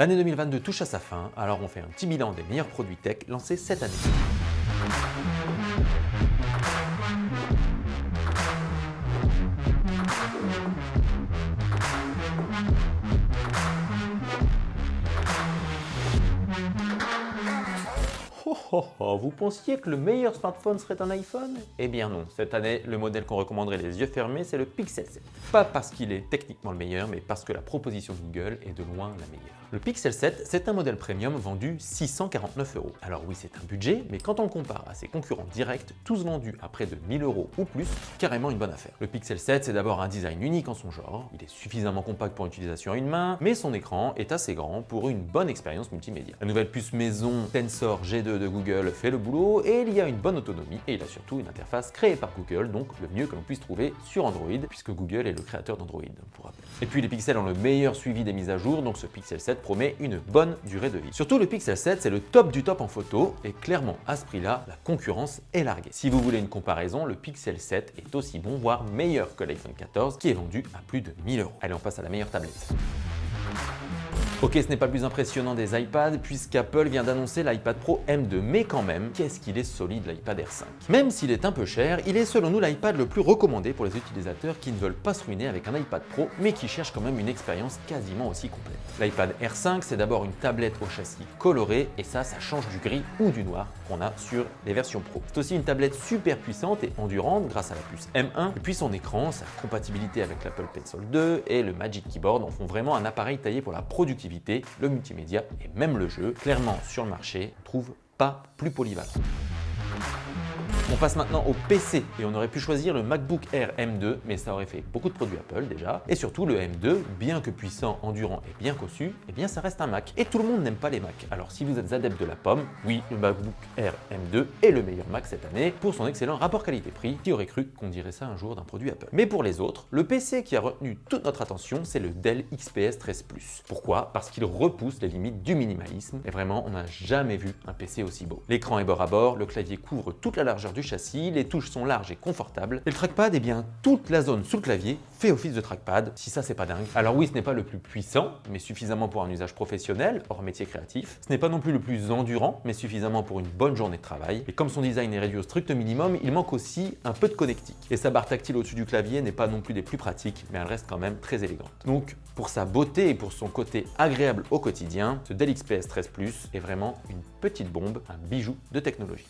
L'année 2022 touche à sa fin, alors on fait un petit bilan des meilleurs produits tech lancés cette année. Oh, oh, oh, vous pensiez que le meilleur smartphone serait un iPhone? Eh bien non, cette année, le modèle qu'on recommanderait les yeux fermés, c'est le Pixel 7. Pas parce qu'il est techniquement le meilleur, mais parce que la proposition Google est de loin la meilleure. Le Pixel 7, c'est un modèle premium vendu 649 euros. Alors oui, c'est un budget, mais quand on le compare à ses concurrents directs, tous vendus à près de 1000 euros ou plus, carrément une bonne affaire. Le Pixel 7, c'est d'abord un design unique en son genre, il est suffisamment compact pour utilisation à une main, mais son écran est assez grand pour une bonne expérience multimédia. La nouvelle puce maison Tensor G2 de Google fait le boulot et il y a une bonne autonomie et il a surtout une interface créée par Google, donc le mieux que l'on puisse trouver sur Android, puisque Google est le créateur d'Android, pour rappel. Et puis les pixels ont le meilleur suivi des mises à jour, donc ce Pixel 7 promet une bonne durée de vie. Surtout le Pixel 7, c'est le top du top en photo et clairement à ce prix-là, la concurrence est larguée. Si vous voulez une comparaison, le Pixel 7 est aussi bon, voire meilleur que l'iPhone 14 qui est vendu à plus de 1000 euros. Allez, on passe à la meilleure tablette. Ok, ce n'est pas le plus impressionnant des iPads puisqu'Apple vient d'annoncer l'iPad Pro M2, mais quand même, qu'est-ce qu'il est solide l'iPad R5 Même s'il est un peu cher, il est selon nous l'iPad le plus recommandé pour les utilisateurs qui ne veulent pas se ruiner avec un iPad Pro, mais qui cherchent quand même une expérience quasiment aussi complète. L'iPad R5, c'est d'abord une tablette au châssis coloré, et ça, ça change du gris ou du noir qu'on a sur les versions Pro. C'est aussi une tablette super puissante et endurante grâce à la puce M1, et puis son écran, sa compatibilité avec l'Apple Pencil 2 et le Magic Keyboard en font vraiment un appareil taillé pour la productivité le multimédia et même le jeu. Clairement, sur le marché, on trouve pas plus polyvalent. On passe maintenant au PC et on aurait pu choisir le MacBook Air M2, mais ça aurait fait beaucoup de produits Apple déjà. Et surtout le M2, bien que puissant, endurant et bien cossu, eh bien ça reste un Mac. Et tout le monde n'aime pas les Macs. Alors si vous êtes adepte de la pomme, oui, le MacBook Air M2 est le meilleur Mac cette année pour son excellent rapport qualité-prix. Qui aurait cru qu'on dirait ça un jour d'un produit Apple? Mais pour les autres, le PC qui a retenu toute notre attention, c'est le Dell XPS 13 Plus. Pourquoi? Parce qu'il repousse les limites du minimalisme. Et vraiment, on n'a jamais vu un PC aussi beau. L'écran est bord à bord, le clavier couvre toute la largeur du châssis, les touches sont larges et confortables. Et le trackpad, eh bien, toute la zone sous le clavier fait office de trackpad, si ça c'est pas dingue. Alors oui, ce n'est pas le plus puissant, mais suffisamment pour un usage professionnel, hors métier créatif. Ce n'est pas non plus le plus endurant, mais suffisamment pour une bonne journée de travail. Et comme son design est réduit au strict minimum, il manque aussi un peu de connectique. Et sa barre tactile au-dessus du clavier n'est pas non plus des plus pratiques, mais elle reste quand même très élégante. Donc, pour sa beauté et pour son côté agréable au quotidien, ce Dell XPS 13 Plus est vraiment une petite bombe, un bijou de technologie.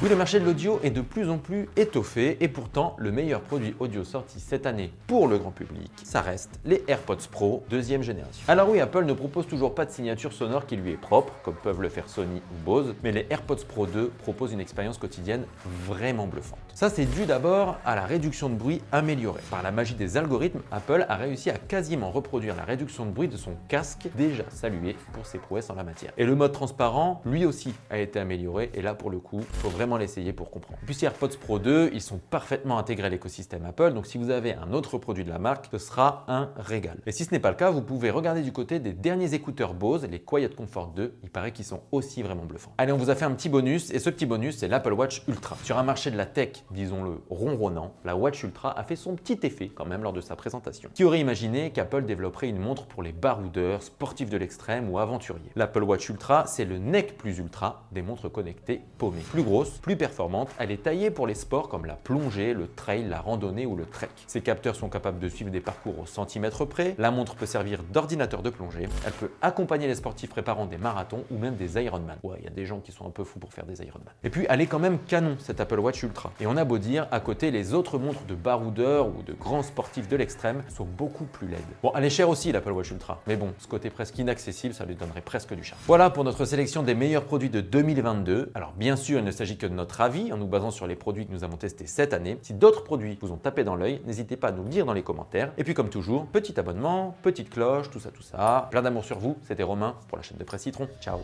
Oui, le marché de l'audio est de plus en plus étoffé et pourtant, le meilleur produit audio sorti cette année pour le grand public, ça reste les AirPods Pro deuxième génération. Alors oui, Apple ne propose toujours pas de signature sonore qui lui est propre, comme peuvent le faire Sony ou Bose, mais les AirPods Pro 2 proposent une expérience quotidienne vraiment bluffante. Ça, c'est dû d'abord à la réduction de bruit améliorée. Par la magie des algorithmes, Apple a réussi à quasiment reproduire la réduction de bruit de son casque, déjà salué pour ses prouesses en la matière. Et le mode transparent, lui aussi, a été amélioré et là, pour le coup, faut vraiment l'essayer pour comprendre. Puis AirPods Pro 2, ils sont parfaitement intégrés à l'écosystème Apple, donc si vous avez un autre produit de la marque, ce sera un régal. Et si ce n'est pas le cas, vous pouvez regarder du côté des derniers écouteurs Bose, les Quiet Comfort 2, il paraît qu'ils sont aussi vraiment bluffants. Allez, on vous a fait un petit bonus, et ce petit bonus, c'est l'Apple Watch Ultra. Sur un marché de la tech, disons-le, ronronnant, la Watch Ultra a fait son petit effet quand même lors de sa présentation. Qui aurait imaginé qu'Apple développerait une montre pour les baroudeurs, sportifs de l'extrême ou aventuriers? L'Apple Watch Ultra, c'est le NEC plus ultra des montres connectées paumées. Plus grosse, plus performante, elle est taillée pour les sports comme la plongée, le trail, la randonnée ou le trek. Ses capteurs sont capables de suivre des parcours au centimètre près, la montre peut servir d'ordinateur de plongée, elle peut accompagner les sportifs préparant des marathons ou même des Ironman. Ouais, il y a des gens qui sont un peu fous pour faire des Ironman. Et puis, elle est quand même canon, cette Apple Watch Ultra. Et on a beau dire, à côté, les autres montres de baroudeurs ou de grands sportifs de l'extrême sont beaucoup plus laides. Bon, elle est chère aussi, l'Apple Watch Ultra, mais bon, ce côté presque inaccessible, ça lui donnerait presque du charme. Voilà pour notre sélection des meilleurs produits de 2022. Alors bien sûr, il ne s'agit que notre avis, en nous basant sur les produits que nous avons testés cette année. Si d'autres produits vous ont tapé dans l'œil, n'hésitez pas à nous le dire dans les commentaires. Et puis comme toujours, petit abonnement, petite cloche, tout ça, tout ça. Plein d'amour sur vous, c'était Romain pour la chaîne de Presse Citron. Ciao